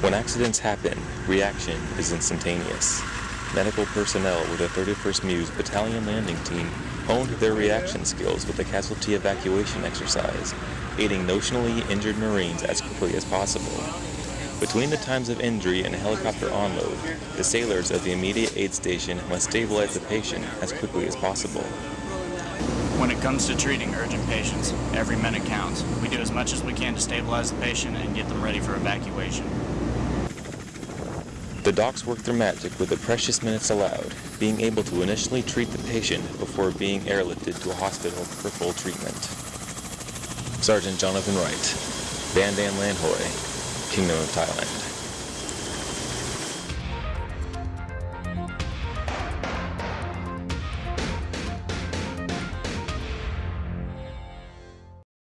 When accidents happen, reaction is instantaneous. Medical personnel with the 31st MEU's Battalion Landing Team honed their reaction skills with the casualty evacuation exercise, aiding notionally injured Marines as quickly as possible. Between the times of injury and helicopter onload, the sailors of the immediate aid station must stabilize the patient as quickly as possible. When it comes to treating urgent patients, every minute counts. We do as much as we can to stabilize the patient and get them ready for evacuation. The docs work their magic with the precious minutes allowed, being able to initially treat the patient before being airlifted to a hospital for full treatment. Sergeant Jonathan Wright, Ban Dan Lan Hoi, Kingdom of Thailand.